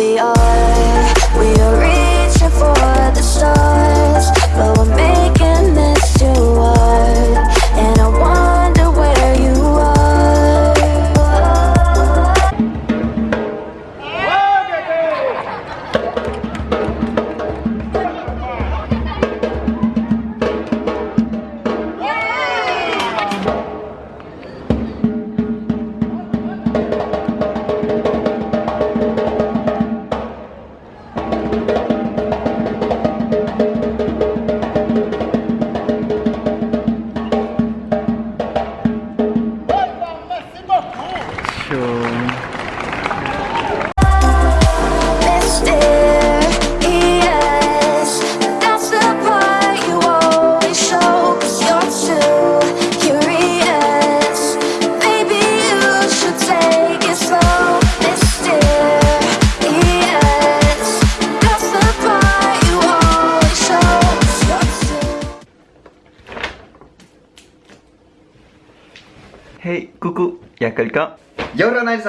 We are,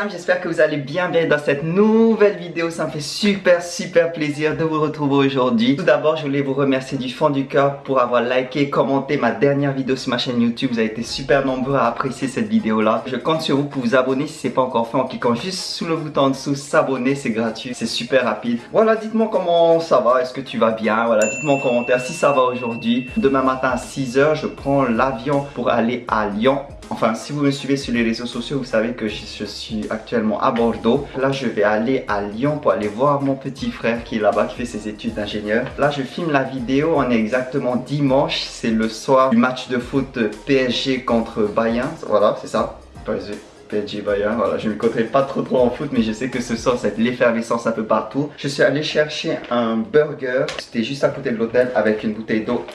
J'espère que vous allez bien bien dans cette nouvelle vidéo. Ça me fait super super plaisir de vous retrouver aujourd'hui. Tout d'abord, je voulais vous remercier du fond du cœur pour avoir liké, commenté ma dernière vidéo sur ma chaîne YouTube. Vous avez été super nombreux à apprécier cette vidéo là. Je compte sur vous pour vous abonner si ce n'est pas encore fait en cliquant juste sous le bouton en dessous s'abonner, c'est gratuit, c'est super rapide. Voilà, dites-moi comment ça va, est-ce que tu vas bien? Voilà, dites-moi en commentaire si ça va aujourd'hui. Demain matin à 6h, je prends l'avion pour aller à Lyon. Enfin, si vous me suivez sur les réseaux sociaux, vous savez que je suis actuellement à Bordeaux. Là, je vais aller à Lyon pour aller voir mon petit frère qui est là-bas, qui fait ses études d'ingénieur. Là, je filme la vidéo. On est exactement dimanche. C'est le soir du match de foot PSG contre Bayern. Voilà, c'est ça. PSG. Bayern, voilà, je ne me connais pas trop trop en foot, mais je sais que ce soir, c'est l'effervescence un peu partout. Je suis allé chercher un burger, c'était juste à côté de l'hôtel, avec une bouteille d'eau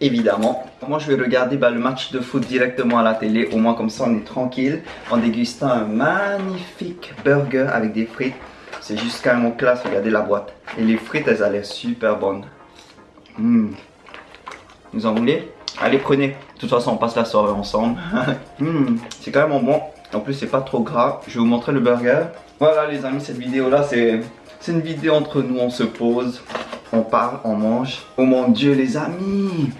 évidemment. Moi je vais regarder bah, le match de foot directement à la télé, au moins comme ça on est tranquille, en dégustant un magnifique burger avec des frites. C'est juste carrément classe, regardez la boîte. Et les frites elles l'air super bonnes. Vous en voulez? Allez prenez. De toute façon on passe la soirée ensemble. Mmh, C'est carrément bon. En plus c'est pas trop gras. Je vais vous montrer le burger. Voilà les amis, cette vidéo là c'est une vidéo entre nous, on se pose, on parle, on mange. Oh mon dieu les amis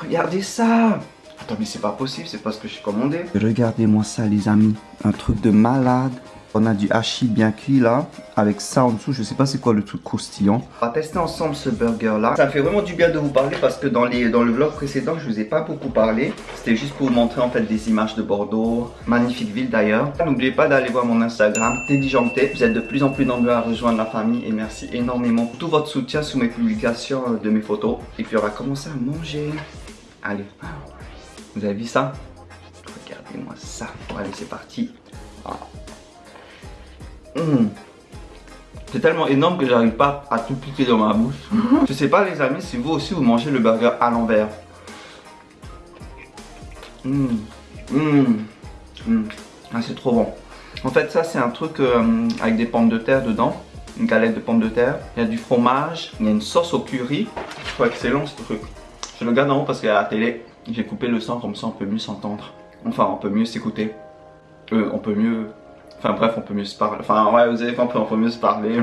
Regardez ça Attends mais c'est pas possible, c'est pas ce que j'ai commandé. Regardez-moi ça les amis, un truc de malade. On a du hachis bien cuit là, avec ça en dessous, je sais pas c'est quoi le truc croustillant. On va tester ensemble ce burger là. Ça me fait vraiment du bien de vous parler parce que dans, les, dans le vlog précédent, je vous ai pas beaucoup parlé. C'était juste pour vous montrer en fait des images de Bordeaux. Magnifique ville d'ailleurs. N'oubliez pas d'aller voir mon Instagram, Teddy Janté. Vous êtes de plus en plus nombreux à rejoindre la famille et merci énormément pour tout votre soutien sous mes publications euh, de mes photos. Et puis on va commencer à manger. Allez, vous avez vu ça? Regardez-moi ça. Allez, c'est parti. Ah. Mmh. C'est tellement énorme que j'arrive pas à tout piquer dans ma bouche. Je sais pas les amis si vous aussi vous mangez le burger à l'envers. Mmh. Mmh. Ah, c'est trop bon. En fait ça c'est un truc euh, avec des pommes de terre dedans. Une galette de pommes de terre. Il y a du fromage. Il y a une sauce au curry. Je trouve excellent ce truc. Je le garde en haut parce qu'à la télé j'ai coupé le son comme ça on peut mieux s'entendre. Enfin on peut mieux s'écouter. Euh, on peut mieux Enfin bref, on peut mieux se parler. Enfin ouais, vous avez compris, on peut mieux se parler.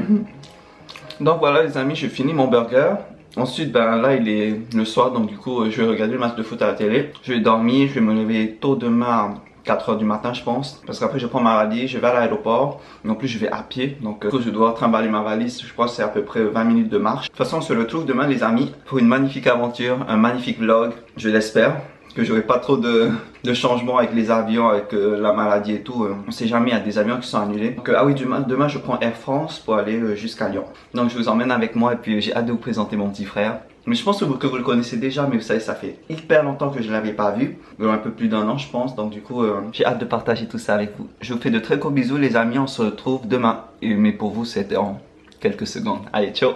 donc voilà les amis, j'ai fini mon burger. Ensuite, ben là il est le soir, donc du coup je vais regarder le match de foot à la télé. Je vais dormir, je vais me lever tôt demain 4h du matin je pense parce qu'après je prends ma valise, je vais à l'aéroport en plus je vais à pied donc euh, je dois trimballer ma valise je crois que c'est à peu près 20 minutes de marche de toute façon on se retrouve demain les amis pour une magnifique aventure, un magnifique vlog je l'espère que j'aurai pas trop de, de, changements avec les avions, avec euh, la maladie et tout. Euh, on sait jamais, il y a des avions qui sont annulés. Donc, euh, ah oui, demain, demain je prends Air France pour aller jusqu'à Lyon. Donc je vous emmène avec moi et puis j'ai hâte de vous présenter mon petit frère. Mais je pense que vous, le connaissez déjà, mais vous savez, ça fait hyper longtemps que je ne l'avais pas vu. Un peu plus d'un an, je pense. Donc du coup, euh, j'ai hâte de partager tout ça avec vous. Je vous fais de très gros bisous les amis, on se retrouve demain. Mais pour vous, c'était en quelques secondes. Allez, ciao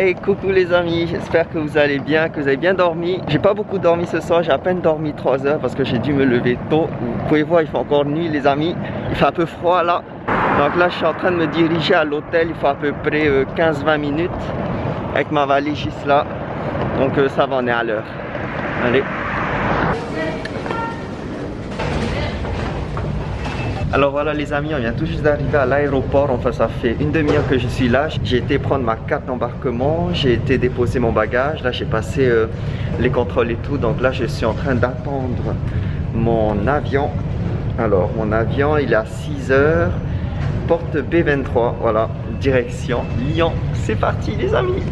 Hey coucou les amis, j'espère que vous allez bien, que vous avez bien dormi. J'ai pas beaucoup dormi ce soir, j'ai à peine dormi 3 heures parce que j'ai dû me lever tôt. Vous pouvez voir, il fait encore nuit les amis. Il fait un peu froid là. Donc là je suis en train de me diriger à l'hôtel, il faut à peu près 15-20 euh, minutes Avec ma valise juste là. Donc euh, ça va, on est à l'heure. Allez Alors voilà les amis, on vient tout juste d'arriver à l'aéroport, enfin ça fait une demi-heure que je suis là. J'ai été prendre ma carte d'embarquement, j'ai été déposer mon bagage, là j'ai passé euh, les contrôles et tout, donc là je suis en train d'attendre mon avion. Alors mon avion il est à 6 heures, porte B23, voilà, direction Lyon. C'est parti les amis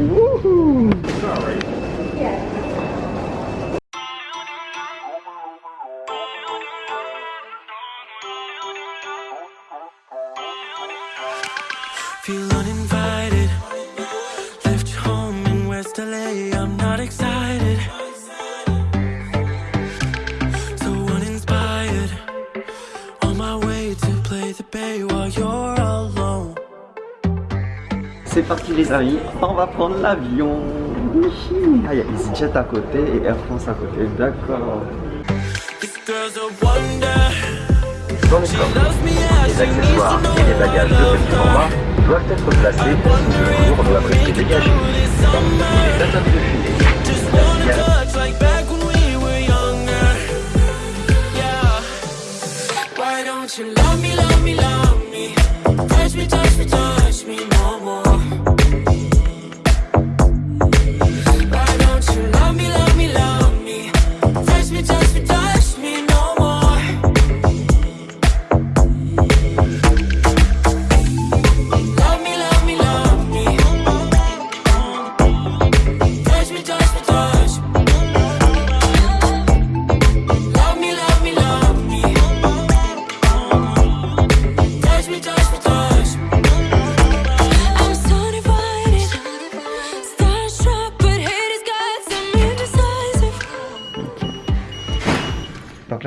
C'est parti les amis, on va prendre l'avion. Ah, il y a EasyJet à côté et Air France à côté, d'accord. Dans les coffres, les accessoires et les bagages de petit format doivent être placés au cours de la dégagée.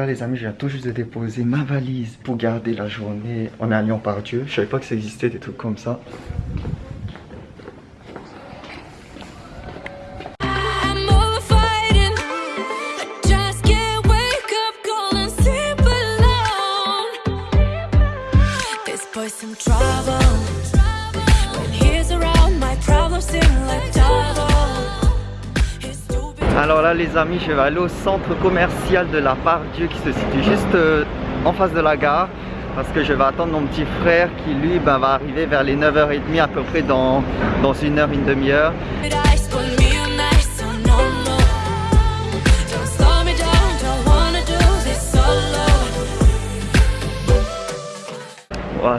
Les amis, je viens tout juste de déposer ma valise pour garder la journée. On est à Lyon-Pardieu. Je savais pas que ça existait des trucs comme ça. Les amis, je vais aller au centre commercial de la part Dieu qui se situe juste euh, en face de la gare parce que je vais attendre mon petit frère qui lui ben, va arriver vers les 9h30 à peu près dans, dans une heure, une demi-heure.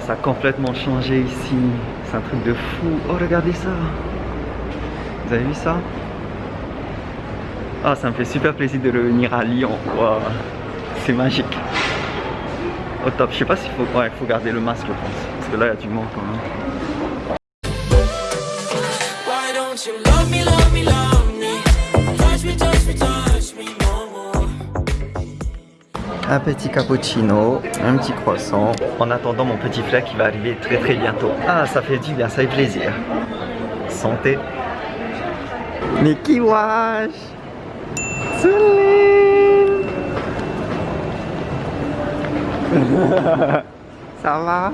ça a complètement changé ici. C'est un truc de fou. Oh, regardez ça. Vous avez vu ça? Ah, ça me fait super plaisir de revenir à Lyon. C'est magique. Au top. Je sais pas s'il faut... Ouais, faut garder le masque, je pense. Parce que là, il y a du monde quand même. un petit cappuccino, un petit croissant, en attendant mon petit frère qui va arriver très très bientôt. Ah, ça fait du bien, ça fait plaisir. Santé. Mickey Wash? Ça va?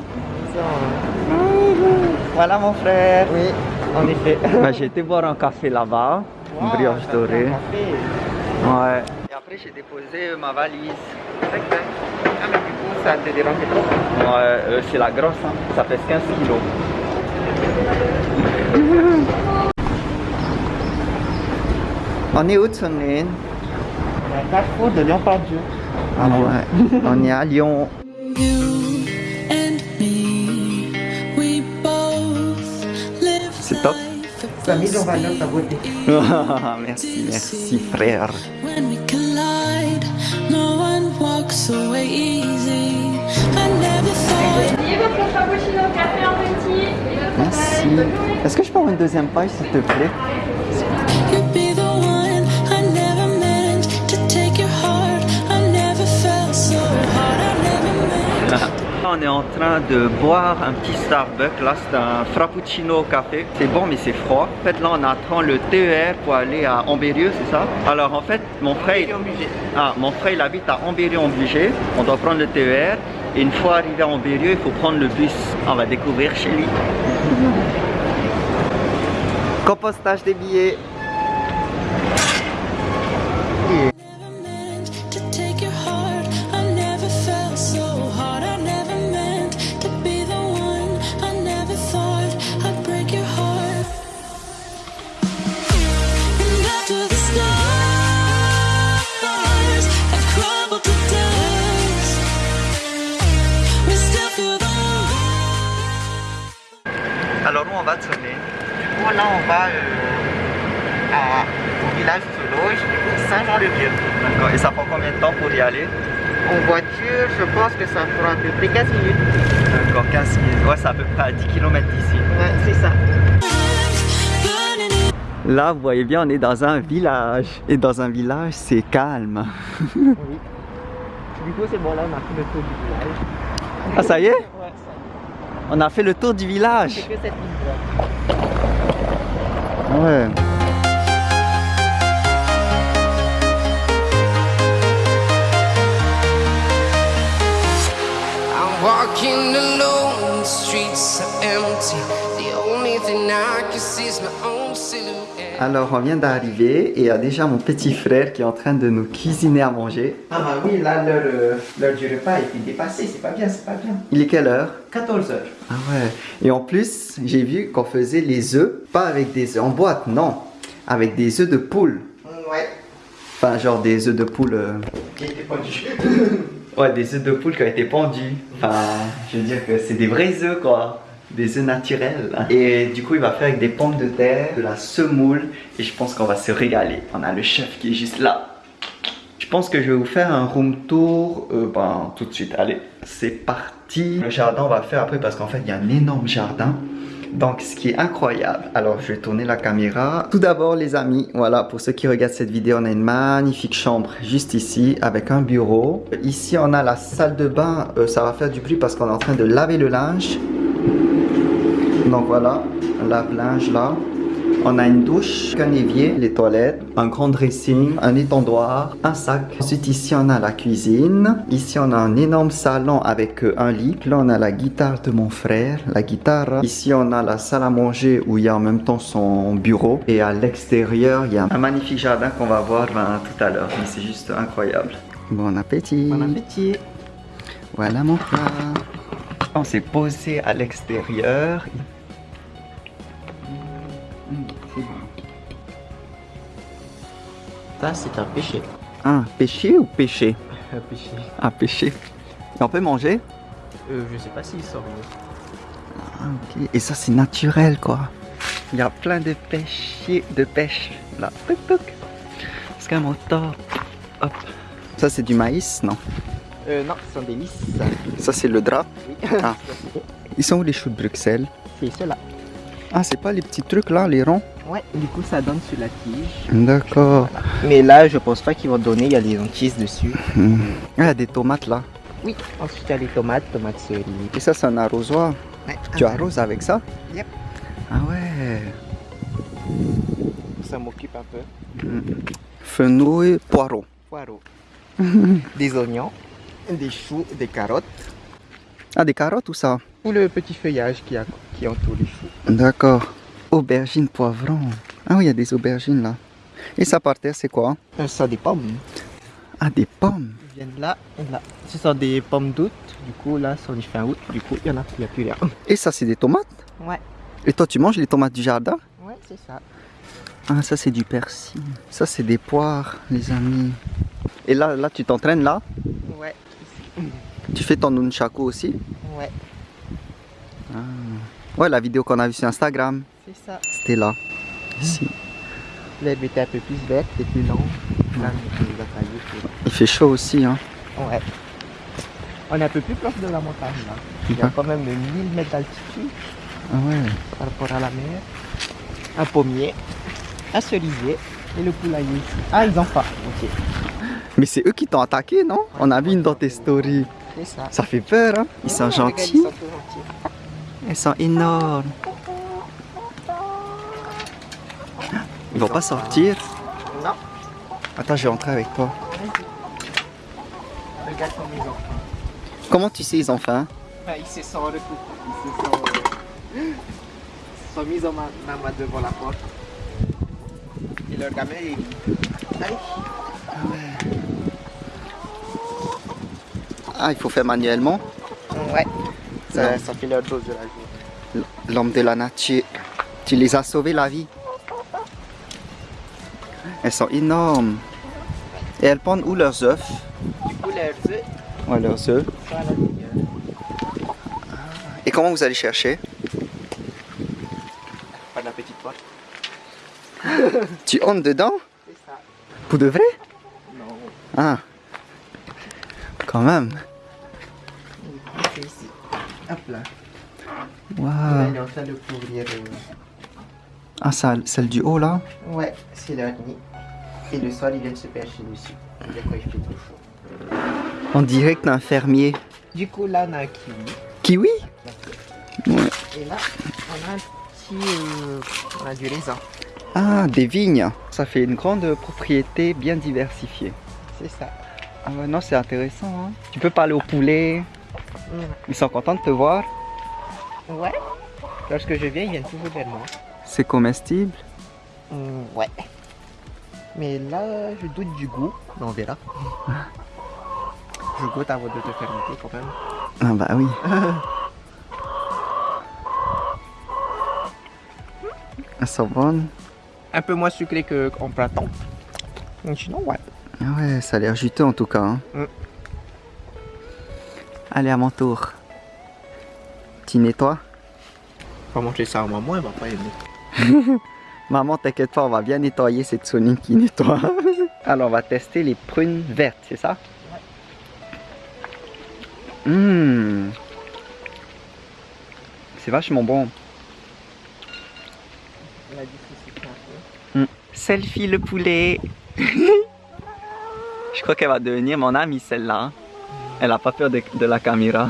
Voilà mon frère. Oui, en effet. Bah, j'ai été boire un café là-bas, une brioche dorée. Ouais. Et après j'ai déposé ma valise. Ah mais du coup ça te dérange trop Ouais, euh, c'est la grosse, hein. ça pèse 15 kilos. On est où Tsunin carrefour de Lyon-Pardieu. Ah ouais, on est à Lyon. C'est top. Ça a mis en valeur ta beauté. merci, merci frère. Merci. Est-ce que je peux avoir une deuxième page s'il te plaît? On est en train de boire un petit Starbucks. Là, c'est un frappuccino au café. C'est bon, mais c'est froid. En fait, là, on attend le TER pour aller à Ambérieu, c'est ça? Alors, en fait, mon frère... Ah, mon frère, il habite à Ambérieu-en-Bugey. On doit prendre le TER. Et une fois arrivé à Ambérieu, il faut prendre le bus. On va découvrir chez lui. Compostage des billets. Va sonner Bon, là, on va euh, à- au village Sologe, Saint-Jean-le-Vieux. D'accord. Et ça prend combien de temps pour y aller? En voiture, je pense que ça fera à peu près 15 minutes. D'accord, 15 minutes. Ouais, c'est à peu près à 10 km d'ici. Ouais, c'est ça. Là, vous voyez bien, on est dans un village. Et dans un village, c'est calme. Oui. Du coup, c'est bon, là, on a fait le tour du village. Ah, ça y est? Ouais. On a fait le tour du village. C'est que cette ligne droite. Ouais. I'm walking alone, the streets are empty. Alors, on vient d'arriver et il y a déjà mon petit frère qui est en train de nous cuisiner à manger. Ah bah oui, là, l'heure euh, l'heure du repas a été dépassée. C'est pas bien, c'est pas bien. Il est quelle heure? 14 heures. Ah ouais. Et en plus, j'ai vu qu'on faisait les œufs, pas avec des œufs en boîte, non. Avec des œufs de poule. Ouais. Enfin, genre des œufs de poule. euh, Qui Ouais, des œufs de poule qui ont été pendus. Enfin, je veux dire que c'est des vrais œufs, quoi. Des œufs naturels. Et du coup, il va faire avec des pommes de terre, de la semoule. Et je pense qu'on va se régaler. On a le chef qui est juste là. Je pense que je vais vous faire un room tour euh, ben, tout de suite. Allez, c'est parti. Le jardin, on va faire après parce qu'en fait, il y a un énorme jardin. Donc, ce qui est incroyable. Alors, je vais tourner la caméra. Tout d'abord, les amis, voilà, pour ceux qui regardent cette vidéo, on a une magnifique chambre juste ici avec un bureau. Ici, on a la salle de bain. Euh, ça va faire du bruit parce qu'on est en train de laver le linge. Voilà, un lave-linge là. On a une douche, un évier, les toilettes, un grand dressing, un étendoir, un sac. Ensuite ici on a la cuisine. Ici on a un énorme salon avec euh, un lit. Là on a la guitare de mon frère, la guitare. Ici on a la salle à manger où il y a en même temps son bureau. Et à l'extérieur il y a un magnifique jardin qu'on va voir ben, tout à l'heure. C'est juste incroyable. Bon appétit. Bon appétit. Voilà mon plat. On s'est posé à l'extérieur. Ça, c'est un péché. Ah, pêché ou pêché Un péché. Pêché. Et on peut manger? Euh, je sais pas s'il sort. Ah, ok. Et ça, c'est naturel, quoi. Il y a plein de pêchiers, de pêche. Là. C'est qu'un moteur. Hop. Ça, c'est du maïs, non? Euh, non, ce sont des lys. Ça, c'est le drap. Oui. Ah. Ils sont où les choux de Bruxelles? C'est cela. Ah, c'est pas les petits trucs là, les ronds? Ouais, du coup, ça donne sur la tige. D'accord. Mais là, je pense pas qu'ils vont donner. Il y a des lentilles dessus. Il y a des tomates là. Oui. Ensuite, il y a les tomates, tomates cerises. Et ça, c'est un arrosoir. Ouais. Tu arroses avec ça Yep. Ah ouais. Ça m'occupe un peu. Fenouil, poireau. Poireaux. des oignons, des choux, des carottes. Ah, des carottes ou ça Ou le petit feuillage qui, a, qui entoure les choux. D'accord. Aubergine, poivron. Ah oui, il y a des aubergines là. Et ça par terre, c'est quoi? Euh, ça des pommes. Ah, des pommes. Ils viennent là et là. Ce sont des pommes d'août. Du coup, là, c'est fin août. Du coup, il y en a, il y a plus rien. Et ça, c'est des tomates? Ouais. Et toi, tu manges les tomates du jardin? Ouais, c'est ça. Ah, ça, c'est du persil. Ça, c'est des poires, les amis. Et là, là tu t'entraînes là? Ouais. Tu fais ton nunchaku aussi? Ouais, Ouais, la vidéo qu'on a vue sur Instagram, c'est ça. c'était là. Ici. L'herbe était un peu plus verte et plus longue. Là, Il fait chaud aussi, hein. Ouais. On est un peu plus proche de la montagne là. Il y a quand même 1000 mètres d'altitude Ah ouais. par rapport à la mer. Un pommier, un cerisier et le poulailler ici. Ah, ils ont pas. Ok. Mais c'est eux qui t'ont attaqué, non? On a vu une dans tes stories. C'est ça. Ça fait peur, hein Ils sont Ouais, regarde, gentils. Ils sont trop gentils. Ils sont énormes. Ils vont pas sortir. Non, Attends, je vais rentrer avec toi. regarde comme ils ont. Comment tu sais ils ont faim Bah, ils se sont recoupés. Ils se sont, ils se sont mis en ma, ma main devant la porte. Et leur gamin, il... Allez. Ah, il faut faire manuellement? Ouais. Ça, fait leur dose de la journée. L'homme de la nature. Tu les as sauvés la vie? Elles sont énormes. Et elles pondent où leurs œufs? Du coup, leurs œufs? Ouais, leurs œufs. Et comment vous allez chercher? Par la petite porte. Tu entres dedans? C'est ça. Pour de vrai? Non. Ah. Quand même. C'est ici. Hop là. Là, Waouh. il est en train de couvrir. euh, Ah, ça, celle du haut là? Ouais, c'est leur nid. Et le soir, ils viennent se percher dessus. Fait trop chaud. On dirait que t'es un fermier. Du coup, là, on a un kiwi. Kiwi Ouais. Et là, on a un petit. euh, on a du raisin. Ah, des vignes. Ça fait une grande propriété bien diversifiée. C'est ça. Ah ouais, non, c'est intéressant. hein. Tu peux parler aux poulets. Ils sont contents de te voir. Ouais. Lorsque je viens, ils viennent toujours vers moi. C'est comestible. Hum, ouais. Mais là, je doute du goût. Mais on verra. je goûte avant de te faire goûter quand même. Ah bah oui. Elles sont bonnes. Un peu moins sucré qu'en printemps. Mais sinon, ouais. Ah ouais, ça a l'air juteux en tout cas. hein. Mm. Allez, à mon tour. Tu nettoies On va manger ça à maman, elle va pas aimer. Maman, t'inquiète pas, on va bien nettoyer cette Sony qui nettoie. Alors, on va tester les prunes vertes, c'est ça? Mmh. C'est vachement bon. Peu. Selfie le poulet. Je crois qu'elle va devenir mon amie celle-là. hein. Elle a pas peur de, de la caméra.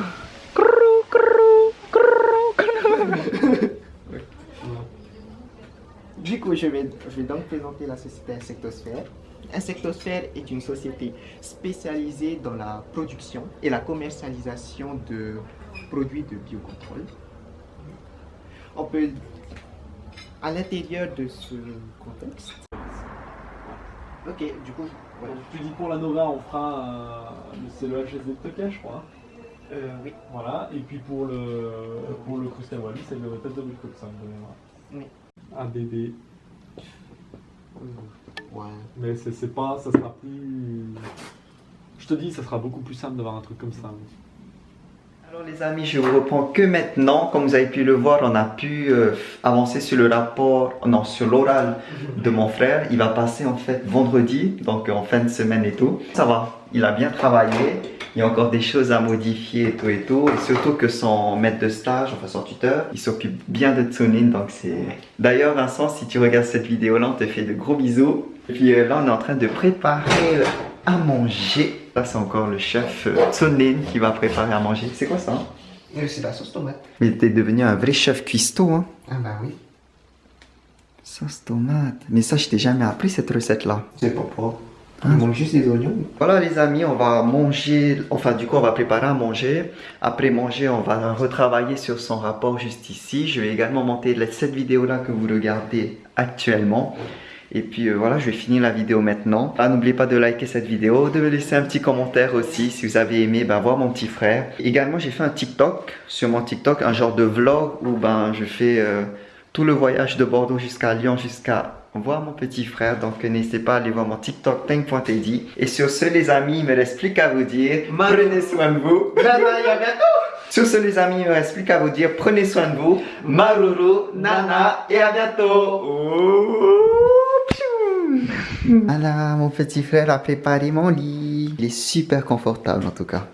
Coup, je vais, je vais donc présenter la société Insectosphère. Insectosphère est une société spécialisée dans la production et la commercialisation de produits de biocontrôle. On peut, à l'intérieur de ce contexte, ok, du coup, voilà. Donc, tu dis pour la Nova, on fera c'est le HSD de stockage, je crois. Euh, oui, Voilà. Et puis pour le pour le Crustal Wally, c'est le tête de 5 de mémoire. Oui. Un bébé. Ouais. Mais c'est c'est pas, ça sera plus. Je te dis, ça sera beaucoup plus simple d'avoir un truc comme ça. Alors les amis, je vous reprends que maintenant. Comme vous avez pu le voir, on a pu euh, avancer sur le rapport, non, sur l'oral de mon frère. Il va passer en fait vendredi, donc en fin de semaine et tout. Ça va, il a bien travaillé. Il y a encore des choses à modifier et tout et tout. Et surtout que son maître de stage, enfin son tuteur, il s'occupe bien de Tsunin, donc c'est... D'ailleurs Vincent, si tu regardes cette vidéo-là, on te fait de gros bisous. Et puis euh, là, on est en train de préparer euh, à manger. Là, c'est encore le chef euh, Tsunin qui va préparer à manger. C'est quoi ça hein? C'est la sauce tomate. Mais t'es devenu un vrai chef cuistot, hein? Ah bah oui. Sauce tomate. Mais ça, je t'ai jamais appris cette recette-là. C'est pas propre. Il manque juste des oignons. Voilà les amis, on va manger, enfin du coup on va préparer à manger. Après manger, on va retravailler sur son rapport juste ici. Je vais également monter cette vidéo-là que vous regardez actuellement. Et puis euh, voilà, je vais finir la vidéo maintenant. Ah, n'oubliez pas de liker cette vidéo, de me laisser un petit commentaire aussi si vous avez aimé ben, voir mon petit frère. Également, j'ai fait un TikTok sur mon TikTok, un genre de vlog où ben, je fais euh, tout le voyage de Bordeaux jusqu'à Lyon, jusqu'à voir mon petit frère. Donc n'hésitez pas à aller voir mon TikTok Tank.teddy. Et sur ce les amis, il me reste plus qu'à vous dire, prenez soin de vous. Nana, y a bientôt Sur ce les amis, il me reste plus qu'à vous dire, prenez soin de vous. Maruru, Nana et à bientôt. Voilà, mon petit frère a préparé mon lit. Il est super confortable en tout cas.